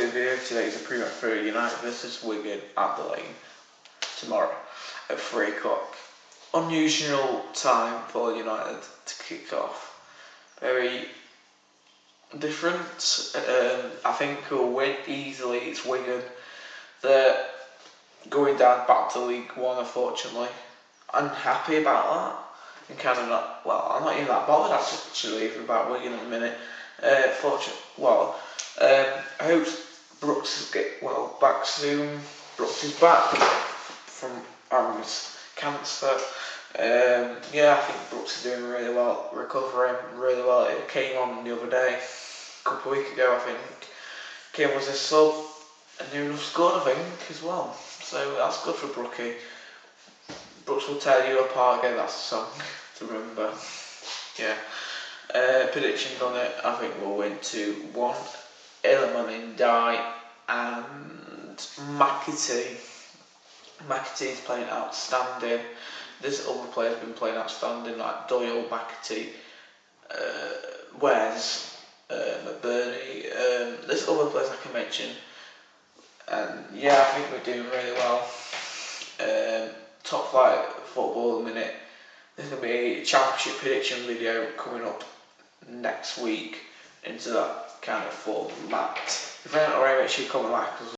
the video today is a pre-match for United versus Wigan at the Lane tomorrow at 3 o'clock. Unusual time for United to kick off. Very different. Um, I think we'll win easily. It's Wigan. They're going down back to League One, unfortunately. I'm happy about that. I'm kind of not, well, I'm not even that bothered actually about Wigan in a minute. Uh, well, um, I hope Brooks will get well back soon. Brooks is back from Aaron's cancer. Um, yeah, I think Brooks is doing really well, recovering really well. It came on the other day, a couple of weeks ago, I think. Came was a sub, and he scored, I think, as well. So that's good for Brookie. Brooks will tear you apart again. That's a song to remember. Yeah. Uh, predictions on it. I think we'll win two one. Iliman and McAtee. McAtee is playing outstanding. This other player's been playing outstanding, like Doyle, McAtee, uh, Wes, uh, McBurnie. Um, there's other players I can mention. And yeah, I think we're doing really well. Um, top flight football minute. There's going to be a championship prediction video coming up next week into that kind of format. If you're not already, make sure you comment like